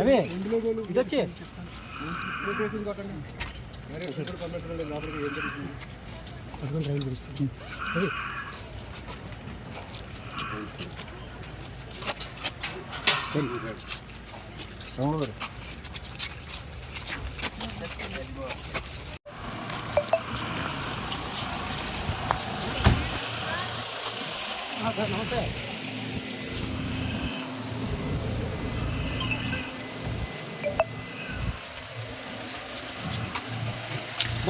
అవే ఇది వచ్చి నమస్తే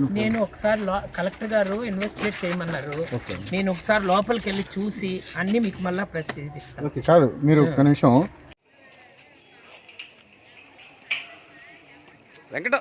నేను ఒకసారి కలెక్టర్ గారు ఇన్వెస్టిగేట్ చేయమన్నారు. నేను ఒకసారి లోపలికి వెళ్ళి చూసి అన్ని మీకు మళ్ళీ ప్రెస్ కాదు మీరు ఒక్క నిమిషం. వెంకట.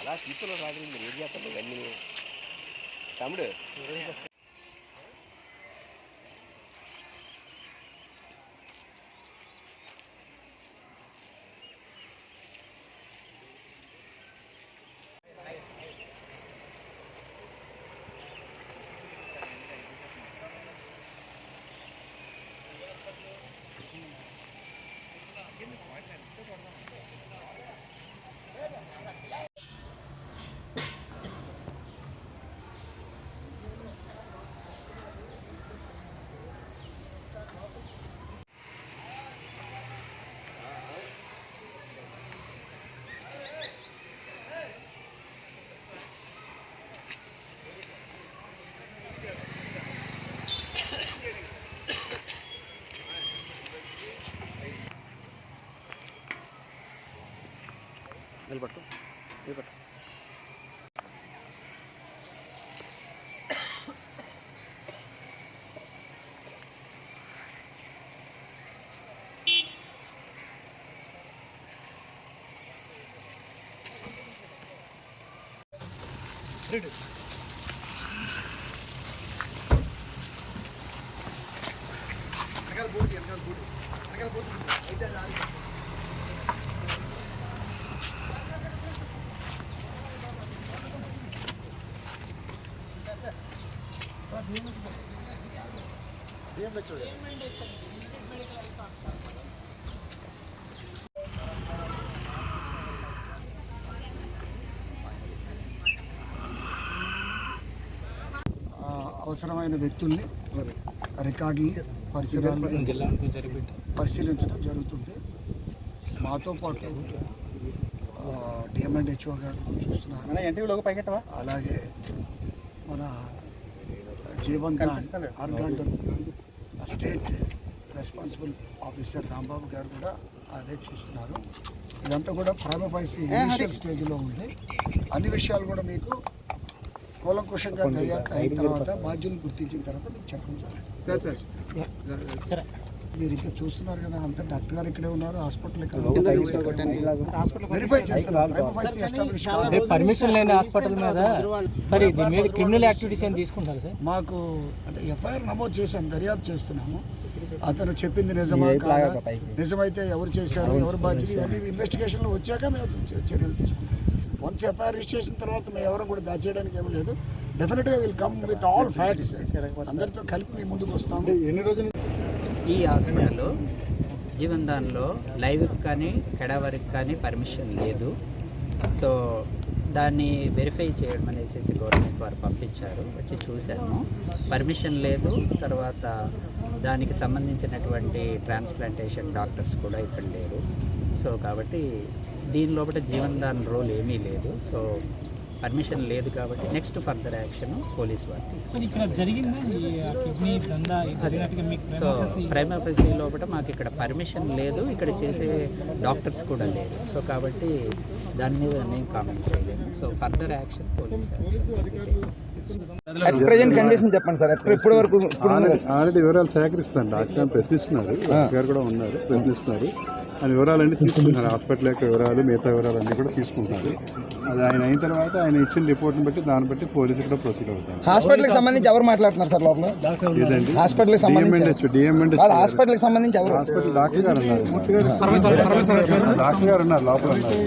అలా తీసుకున్న రాత్రి మీరు ఏం చేస్తారు ఇవన్నీ తమ్ముడు నిలబట్టు నిలబట్టు ఆ, అవసరమైన వ్యక్తుల్ని రికార్డుని పరిసరాలను పరిశీలించడం జరుగుతుంది. మాతో పాటు డిఎంఎండ్ హెచ్ఓ గారు చూస్తున్నారు. అలాగే మన జీవన్ దాన్ ఆర్గాండర్ స్టేట్ రెస్పాన్సిబుల్ ఆఫీసర్ రాంబాబు గారు కూడా అదే చూస్తున్నారు. ఇదంతా కూడా ప్రైమపైసి ఇనిషియల్ స్టేజ్లో ఉంది. అన్ని విషయాలు కూడా మీకు కూలంకుషంగా దర్యాప్తు అయిన తర్వాత బాధ్యులు గుర్తించిన తర్వాత మీకు చెప్పడం జరుగుతుంది. మీరు ఇంకా చూస్తున్నారు కదా అంత డాక్టర్ గారు ఇక్కడే ఉన్నారు హాస్పిటల్ ఇక్కడ వెరిఫై చేస్తున్నారు ప్రైమపైసి ఎస్టాబ్లిష్ అదే పర్మిషన్ లేని హాస్పిటల్ మీద సరే దీని మీద క్రిమినల్ యాక్టివిటీస్ ఏం తీసుకుంటారు సార్? మాకు అంటే ఎఫ్ఐఆర్ నమోదు చేసాం దర్యాప్తు చేస్తున్నాము. అతను చెప్పింది నిజమా కాదా? నిజమైతే ఎవరు చేశారు ఎవరు బాధ్యత ఇవన్నీ ఇన్వెస్టిగేషన్లో వచ్చాక మేము చర్యలు తీసుకుంటాం. వన్స్ ఎఫ్ఐఆర్ రిజిస్టర్ చేసిన తర్వాత మేము ఎవరు కూడా దాచేయడానికి ఏమీ లేదు. డెఫినెట్గా will come with all facts అందరితో కలిపి మీ ముందుకు వస్తాము. ఎన్ని రోజులు ఈ హాస్పిటల్ జీవన్ దాన్లో లైవ్కి కానీ కెడవరికి కానీ పర్మిషన్ లేదు. సో దాన్ని వెరిఫై చేయడం అనేసి గవర్నమెంట్ వారు పంపించారు. వచ్చి చూశాము. పర్మిషన్ లేదు. తర్వాత దానికి సంబంధించినటువంటి ట్రాన్స్ప్లాంటేషన్ డాక్టర్స్ కూడా ఇక్కడ లేరు. సో కాబట్టి దీని లోపల జీవన్ దాన్ రోల్ ఏమీ లేదు. సో పర్మిషన్ లేదు కాబట్టి నెక్స్ట్ ఫర్దర్ యాక్షన్ పోలీస్ వారు తీసుకుంటారు. ఇక్కడ జరిగిందా? ఈ కిడ్నీ దందా జరిగినట్టుగా మీకు సో ప్రైమ్ ఆఫీసీ లోపల మాకు ఇక్కడ పర్మిషన్ లేదు. ఇక్కడ చేసే డాక్టర్స్ కూడా లేరు. సో కాబట్టి దాని మీద నేను కామెంట్ చేయలేను so further action police action. Present condition చెప్పండి సార్. ఇప్పటి వరకు ఇప్పుడు ఆల్రెడీ వివరాలు సేకరిస్తాను. డాక్టర్ ప్రశ్నిస్తున్నారు. డాక్టర్ గారు కూడా ఉన్నారు. ప్రశ్నిస్తున్నారు. ఆ వివరాలన్నీ తీసుకుంటున్నారు. హాస్పిటల్ యొక్క వివరాలు మిగతా వివరాలు అన్నీ కూడా తీసుకుంటున్నారు. అది ఆయన అయిన తర్వాత ఆయన ఇచ్చిన రిపోర్ట్ని బట్టి దాన్ని బట్టి పోలీసులు కూడా ప్రొసీడ్ అవుతారు. హాస్పిటల్కి సంబంధించి ఎవరు మాట్లాడుతున్నారు సార్ లోపల? ఏదండి? హాస్పిటల్కి సంబంధించి డిఎంఎండ్ డిఎంఎండ్ వాళ్ళ హాస్పిటల్కి సంబంధించి ఎవరు? హాస్పిటల్ డాక్టర్ గారు ఉన్నారు. డాక్టర్ గారు ఉన్నారు లోపల ఉన్నారు.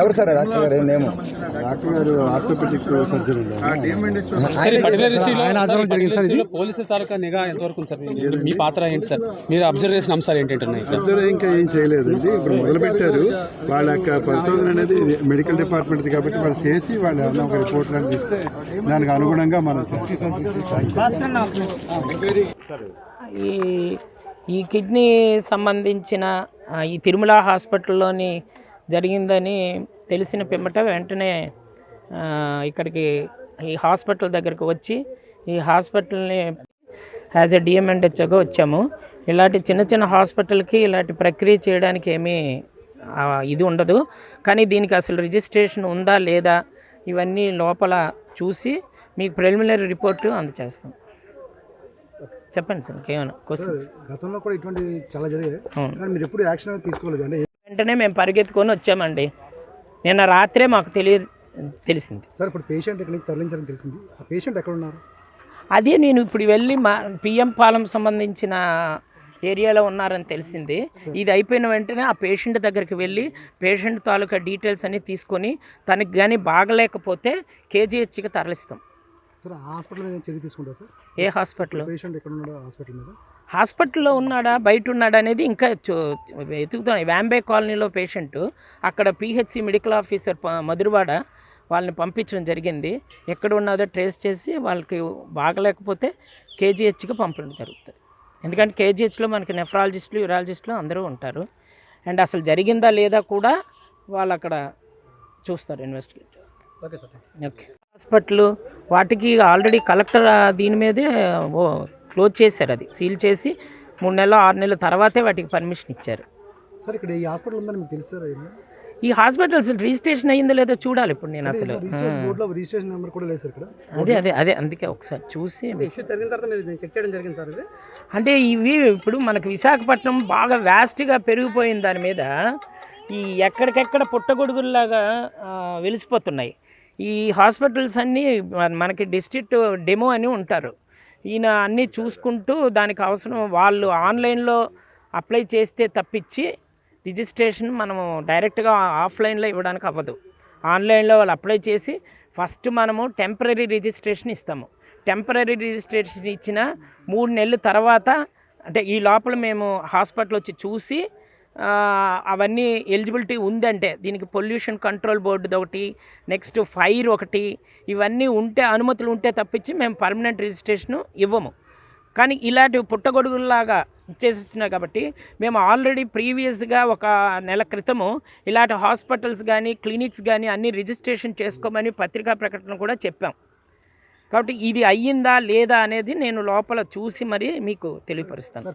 ఎవరు సార్ డాక్టర్ గారు? నేమ్? డాక్టర్ గారు ఆర్థోపెడిక్ సర్జరీ ఉన్నారు ఆయన ఆధ్వర్యంలో జరిగింది సార్ ఇది పోలీసుల తాలూకా నిఘా ఎంతవరకు ఉంది సార్? మీ పాత్ర ఏంటి సార్? మీరు అబ్జర్వ్ చేసిన అంశాలు ఏంటంటున్నాయి ఇద్దరు ఇంకా ఏం చేయలేదండి ఇప్పుడు మొదలుపెట్టారు. వాళ్ళ యొక్క పరిశోధన అనేది మెడికల్ డిపార్ట్మెంట్ కాబట్టి వాళ్ళు చేసి వాళ్ళు ఏమన్నా ఒక రిపోర్ట్ లాంటిది ఇస్తే దానికి అనుగుణంగా మనం ఈ ఈ కిడ్నీ సంబంధించిన ఈ తిరుమల హాస్పిటల్లోని జరిగిందని తెలిసిన పిమ్మట వెంటనే ఇక్కడికి ఈ హాస్పిటల్ దగ్గరకు వచ్చి ఈ హాస్పిటల్ని యాజ్ ఎ డిఎంఎండ్హెచ్గా వచ్చాము. ఇలాంటి చిన్న చిన్న హాస్పిటల్కి ఇలాంటి ప్రక్రియ చేయడానికి ఏమీ ఇది ఉండదు. కానీ దీనికి అసలు రిజిస్ట్రేషన్ ఉందా లేదా ఇవన్నీ లోపల చూసి మీకు ప్రిలిమినరీ రిపోర్టు అందజేస్తాం చెప్పండి సార్ ఇంకేమైనా క్వశ్చన్స్ గతంలో కూడా ఇటువంటి చాలా జరిగాయి. మీరు ఎప్పుడు యాక్షన్ అనేది తీసుకోలేదు. అంటే వెంటనే మేము పరిగెత్తుకొని వచ్చామండి. నిన్న రాత్రే మాకు తెలియ తెలిసింది. సార్ ఇప్పుడు పేషెంట్ ఇక్కడ నుంచి తరలించాలని తెలిసింది. ఆ పేషెంట్ ఎక్కడ ఉన్నారు అదే నేను ఇప్పుడు వెళ్ళి మా పిఎం పాలెం సంబంధించిన ఏరియాలో ఉన్నారని తెలిసింది. ఇది అయిపోయిన వెంటనే ఆ పేషెంట్ దగ్గరికి వెళ్ళి పేషెంట్ తాలూకా డీటెయిల్స్ అన్నీ తీసుకొని తనకి కానీ బాగలేకపోతే కేజీహెచ్కి తరలిస్తాం. ఏ హాస్పిటల్? హాస్పిటల్లో ఉన్నాడా బయట ఉన్నాడా అనేది ఇంకా వెతుకుతాం వ్యాంబే కాలనీలో పేషెంట్ అక్కడ పిహెచ్సి మెడికల్ ఆఫీసర్ మధురవాడ వాళ్ళని పంపించడం జరిగింది. ఎక్కడ ఉన్నదో ట్రేస్ చేసి వాళ్ళకి బాగలేకపోతే కేజీహెచ్కి పంపడం జరుగుతుంది. ఎందుకంటే కేజీహెచ్లో మనకి నెఫ్రాలజిస్టులు యూరాలజిస్టులు అందరూ ఉంటారు. అండ్ అసలు జరిగిందా లేదా కూడా వాళ్ళు అక్కడ చూస్తారు ఇన్వెస్టిగేట్ చేస్తారు. Okay sir okay. హాస్పిటల్ వాటికి ఆల్రెడీ కలెక్టర్ దీని మీదే ఓ క్లోజ్ చేశారు అది. సీల్ చేసి మూడు నెలలు ఆరు నెలల తర్వాతే వాటికి పర్మిషన్ ఇచ్చారు. సార్ ఇక్కడ ఈ హాస్పిటల్ ఉందని మీకు తెలుసు ఈ హాస్పిటల్ అసలు రిజిస్ట్రేషన్ అయ్యిందో లేదో చూడాలి ఇప్పుడు నేను అసలు. రిజిస్ట్రేషన్ బోర్డులో రిజిస్ట్రేషన్ నెంబర్ కూడా లేదు సార్ ఇక్కడ. అదే అదే అదే అందుకే ఒకసారి చూసి చెక్ చేయడం జరిగింది సార్ అంటే ఇవి ఇప్పుడు మనకు విశాఖపట్నం బాగా వ్యాస్ట్గా పెరిగిపోయిన దాని మీద ఈ ఎక్కడికెక్కడ పుట్టగొడుగుల్లాగా వెలిసిపోతున్నాయి. ఈ హాస్పిటల్స్ అన్నీ మన- మనకి డిస్ట్రిక్ట్ డెమో అని ఉంటారు. ఈయన అన్నీ చూసుకుంటూ దానికి అవసరం వాళ్ళు ఆన్లైన్లో అప్లై చేస్తే తప్పించి రిజిస్ట్రేషన్ మనము డైరెక్ట్గా ఆఫ్లైన్లో ఇవ్వడానికి అవ్వదు. ఆన్లైన్లో వాళ్ళు అప్లై చేసి ఫస్ట్ మనము టెంపరీ రిజిస్ట్రేషన్ ఇస్తాము. టెంపరీ రిజిస్ట్రేషన్ ఇచ్చిన మూడు నెలల తర్వాత అంటే ఈ లోపల మేము హాస్పిటల్ వచ్చి చూసి అవన్నీ ఎలిజిబిలిటీ ఉందంటే దీనికి పొల్యూషన్ కంట్రోల్ బోర్డుది ఒకటి నెక్స్ట్ ఫైర్ ఒకటి ఇవన్నీ ఉంటే అనుమతులు ఉంటే తప్పించి మేము పర్మనెంట్ రిజిస్ట్రేషన్ ఇవ్వము. కానీ ఇలాంటి పుట్టగొడుగుల్లాగా చేసేస్తున్నాయి కాబట్టి మేము ఆల్రెడీ ప్రీవియస్గా ఒక నెల క్రితము ఇలాంటి హాస్పిటల్స్ కానీ క్లినిక్స్ కానీ అన్ని రిజిస్ట్రేషన్ చేసుకోమని పత్రికా ప్రకటన కూడా చెప్పాం. కాబట్టి ఇది అయ్యిందా లేదా అనేది నేను లోపల చూసి మరి మీకు తెలియపరుస్తాను.